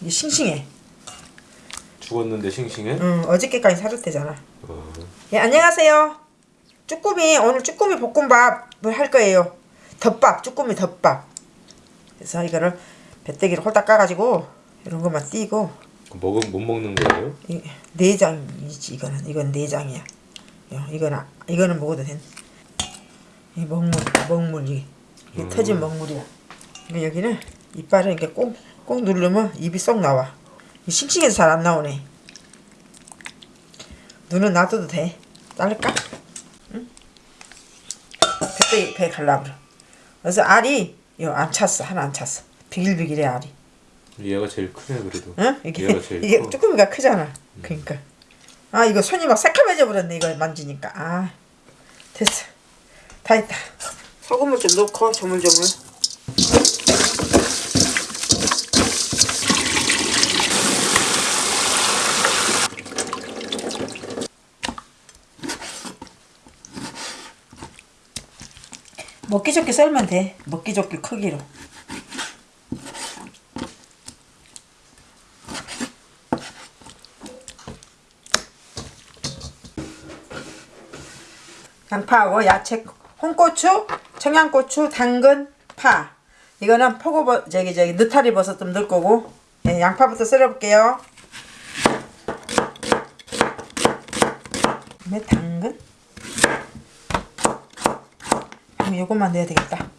이게 싱싱해. 죽었는데 싱싱해? 응, 어저께까지 사줬대잖아. 어. 예, 안녕하세요. 쭈꾸미, 오늘 쭈꾸미 볶음밥을 할 거예요. 덮밥, 쭈꾸미 덮밥. 그래서 이거를 배때기를 홀딱 까가지고 이런 것만 띄고 먹은 못 먹는 거예요? 이 내장이지 이거는 이건 내장이야. 요, 이거는 이거는 먹어도 된. 이 먹물, 먹물 이, 이 음. 터진 먹물이야. 이거 여기는 이빨을 이렇게 꽁 꽁 누르면 입이 쏙 나와. 이 싱싱해서 잘 안 나오네. 눈은 놔둬도 돼. 자를까? 응? 그때 배 갈라버려. 그래서 알이 요안 찼어 하나 안 찼어. 비길비길해 알이. 얘가 제일 크네 그래도. 응? 이게 얘가 제일 이게 커. 쭈꾸미가 크잖아. 그러니까 아 이거 손이 막 새카매져 버렸네 이거 만지니까 아 됐어 다 했다. 소금을 좀 넣고 조물조물. 먹기 좋게 썰면 돼. 먹기 좋게 크기로. 양파하고 야채, 홍고추, 청양고추, 당근, 파. 이거는 포고버 저기 저기 느타리 버섯 좀 넣을 거고. 네, 양파부터 썰어 볼게요. 그다음에 당근. 그럼 요것만 넣어야 되겠다.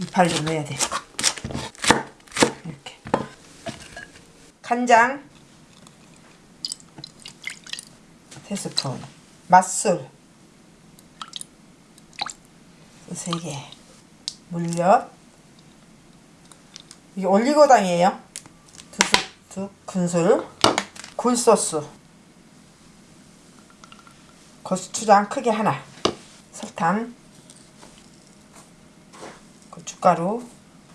이파를 좀 넣어야 돼. 이렇게. 간장. 세 스푼. 맛술. 세개. 물엿. 이게 올리고당이에요. 두, 스- 두 큰술. 굴소스 고추장 크게 하나. 설탕. 고춧가루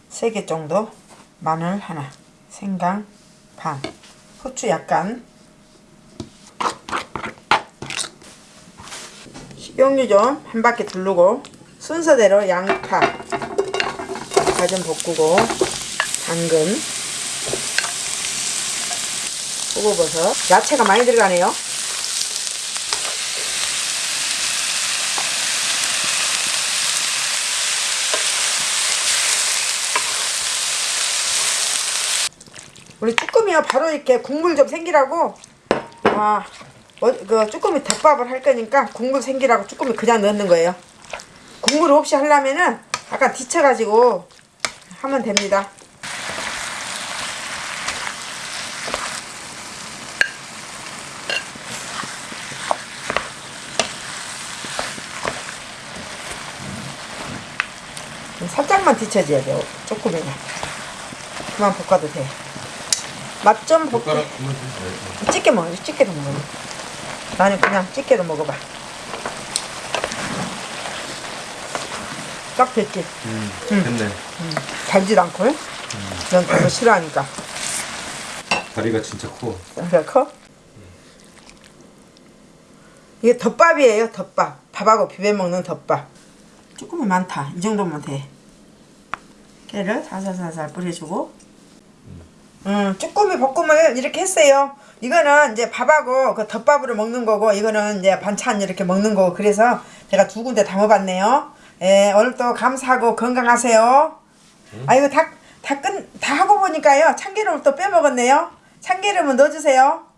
세개 정도. 마늘 하나. 생강 반. 후추 약간. 식용유 좀 한 바퀴 두르고 순서대로 양파. 양파 좀 볶고 당근. 호고버섯. 야채가 많이 들어가네요 우리 쭈꾸미가 바로 이렇게 국물 좀 생기라고 아, 어, 그 쭈꾸미 덮밥을 할 거니까 국물 생기라고 쭈꾸미 그냥 넣는 거예요. 국물 없이 하려면은 아까 뒤쳐가지고 하면 됩니다. 살짝만 뒤쳐줘야 돼요. 쭈꾸미가. 그만 볶아도 돼. 맛 좀 볼게. 찌개 먹어. 찌개도 먹어. 나는 그냥 찌개로 먹어봐. 딱 됐지? 음, 됐네. 달지도 않고. 넌 그거 싫어하니까. 다리가 진짜 커. 그래 커? 이게 덮밥이에요. 덮밥. 밥하고 비벼 먹는 덮밥. 조금이 많다. 이 정도면 돼. 깨를 살살살살 뿌려주고. 음, 쭈꾸미 볶음을 이렇게 했어요. 이거는 이제 밥하고 그 덮밥으로 먹는 거고, 이거는 이제 반찬 이렇게 먹는 거고, 그래서 제가 두 군데 담아봤네요. 예, 오늘도 감사하고 건강하세요. 아, 이거 다, 다 끝, 다 하고 보니까요. 참기름을 또 빼먹었네요. 참기름은 넣어주세요.